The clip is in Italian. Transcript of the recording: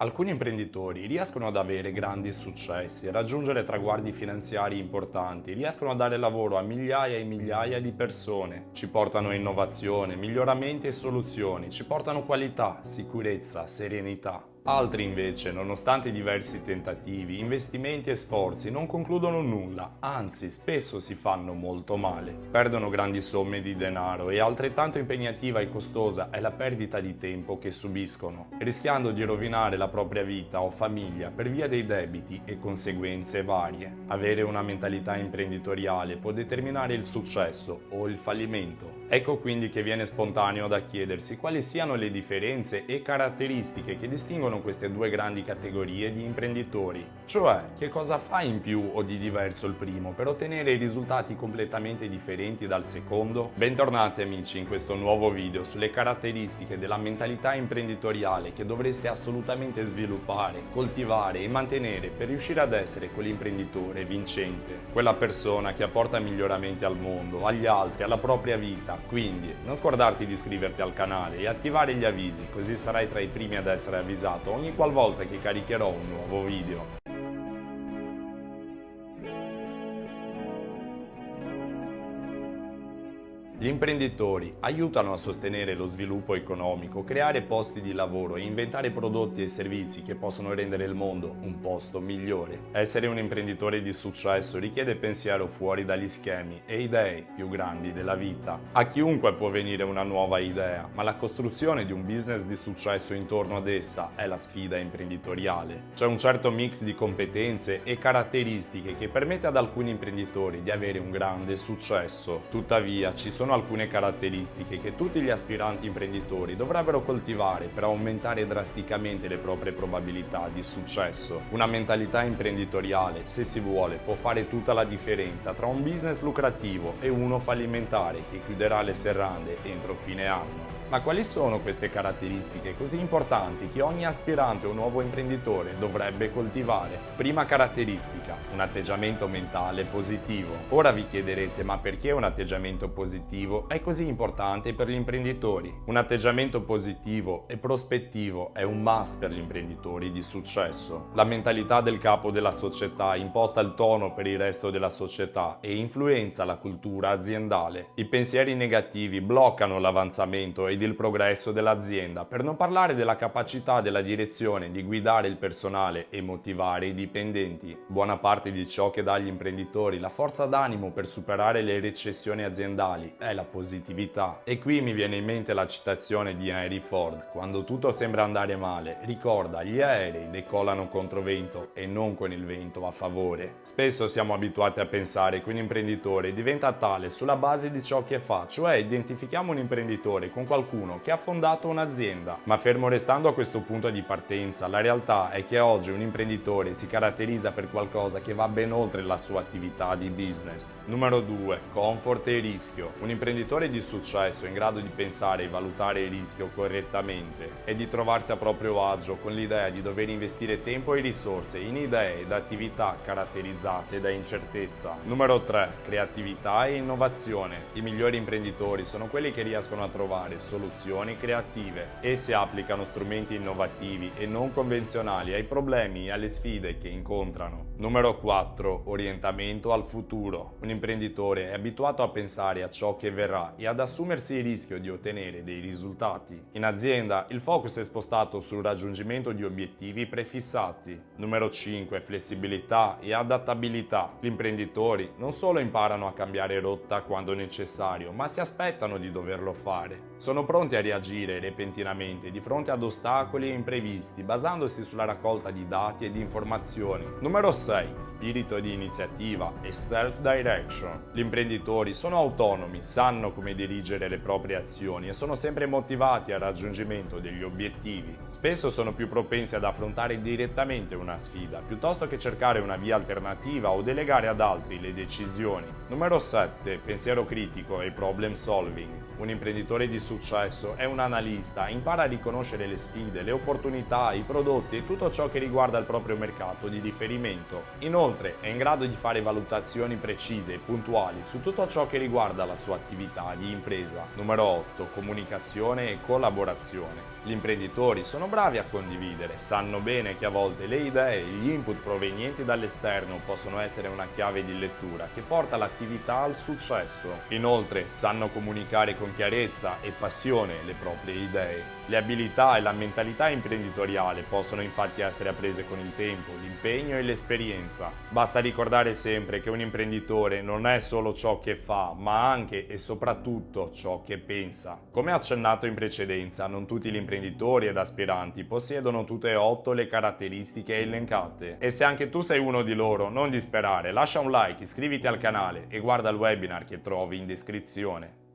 Alcuni imprenditori riescono ad avere grandi successi, a raggiungere traguardi finanziari importanti, riescono a dare lavoro a migliaia e migliaia di persone, ci portano innovazione, miglioramenti e soluzioni, ci portano qualità, sicurezza, serenità. Altri invece, nonostante diversi tentativi, investimenti e sforzi, non concludono nulla, anzi spesso si fanno molto male. Perdono grandi somme di denaro e altrettanto impegnativa e costosa è la perdita di tempo che subiscono, rischiando di rovinare la propria vita o famiglia per via dei debiti e conseguenze varie. Avere una mentalità imprenditoriale può determinare il successo o il fallimento. Ecco quindi che viene spontaneo da chiedersi quali siano le differenze e caratteristiche che distinguono sono queste due grandi categorie di imprenditori. Cioè, che cosa fa in più o di diverso il primo per ottenere risultati completamente differenti dal secondo? Bentornati amici in questo nuovo video sulle caratteristiche della mentalità imprenditoriale che dovreste assolutamente sviluppare, coltivare e mantenere per riuscire ad essere quell'imprenditore vincente, quella persona che apporta miglioramenti al mondo, agli altri, alla propria vita. Quindi non scordarti di iscriverti al canale e attivare gli avvisi così sarai tra i primi ad essere avvisato ogni qualvolta che caricherò un nuovo video. Gli imprenditori aiutano a sostenere lo sviluppo economico, creare posti di lavoro e inventare prodotti e servizi che possono rendere il mondo un posto migliore. Essere un imprenditore di successo richiede pensiero fuori dagli schemi e idee più grandi della vita. A chiunque può venire una nuova idea, ma la costruzione di un business di successo intorno ad essa è la sfida imprenditoriale. C'è un certo mix di competenze e caratteristiche che permette ad alcuni imprenditori di avere un grande successo. Tuttavia ci sono sono alcune caratteristiche che tutti gli aspiranti imprenditori dovrebbero coltivare per aumentare drasticamente le proprie probabilità di successo. Una mentalità imprenditoriale, se si vuole, può fare tutta la differenza tra un business lucrativo e uno fallimentare che chiuderà le serrande entro fine anno. Ma quali sono queste caratteristiche così importanti che ogni aspirante o nuovo imprenditore dovrebbe coltivare? Prima caratteristica, un atteggiamento mentale positivo. Ora vi chiederete ma perché un atteggiamento positivo è così importante per gli imprenditori? Un atteggiamento positivo e prospettivo è un must per gli imprenditori di successo. La mentalità del capo della società imposta il tono per il resto della società e influenza la cultura aziendale. I pensieri negativi bloccano l'avanzamento e ed il progresso dell'azienda, per non parlare della capacità della direzione di guidare il personale e motivare i dipendenti. Buona parte di ciò che dà agli imprenditori la forza d'animo per superare le recessioni aziendali è la positività. E qui mi viene in mente la citazione di Henry Ford, quando tutto sembra andare male, ricorda gli aerei decolano contro vento e non con il vento a favore. Spesso siamo abituati a pensare che un imprenditore diventa tale sulla base di ciò che fa, cioè identifichiamo un imprenditore con qualcuno qualcuno che ha fondato un'azienda. Ma fermo restando a questo punto di partenza, la realtà è che oggi un imprenditore si caratterizza per qualcosa che va ben oltre la sua attività di business. Numero 2. Comfort e rischio. Un imprenditore di successo in grado di pensare e valutare il rischio correttamente e di trovarsi a proprio agio con l'idea di dover investire tempo e risorse in idee ed attività caratterizzate da incertezza. Numero 3. Creatività e innovazione. I migliori imprenditori sono quelli che riescono a trovare solo soluzioni creative. Esse applicano strumenti innovativi e non convenzionali ai problemi e alle sfide che incontrano. Numero 4. Orientamento al futuro. Un imprenditore è abituato a pensare a ciò che verrà e ad assumersi il rischio di ottenere dei risultati. In azienda il focus è spostato sul raggiungimento di obiettivi prefissati. Numero 5. Flessibilità e adattabilità. Gli imprenditori non solo imparano a cambiare rotta quando necessario, ma si aspettano di doverlo fare. Sono pronti a reagire repentinamente di fronte ad ostacoli e imprevisti basandosi sulla raccolta di dati e di informazioni. Numero 6. Spirito di iniziativa e self-direction. Gli imprenditori sono autonomi, sanno come dirigere le proprie azioni e sono sempre motivati al raggiungimento degli obiettivi. Spesso sono più propensi ad affrontare direttamente una sfida piuttosto che cercare una via alternativa o delegare ad altri le decisioni. Numero 7. Pensiero critico e problem solving. Un imprenditore di successo è un analista, impara a riconoscere le sfide, le opportunità, i prodotti e tutto ciò che riguarda il proprio mercato di riferimento. Inoltre è in grado di fare valutazioni precise e puntuali su tutto ciò che riguarda la sua attività di impresa. Numero 8. Comunicazione e collaborazione. Gli imprenditori sono bravi a condividere, sanno bene che a volte le idee e gli input provenienti dall'esterno possono essere una chiave di lettura che porta l'attività al successo. Inoltre sanno comunicare con chiarezza e passione le proprie idee. Le abilità e la mentalità imprenditoriale possono infatti essere apprese con il tempo, l'impegno e l'esperienza. Basta ricordare sempre che un imprenditore non è solo ciò che fa, ma anche e soprattutto ciò che pensa. Come accennato in precedenza, non tutti gli imprenditori ed aspiranti possiedono tutte e otto le caratteristiche elencate. E se anche tu sei uno di loro, non disperare, lascia un like, iscriviti al canale e guarda il webinar che trovi in descrizione.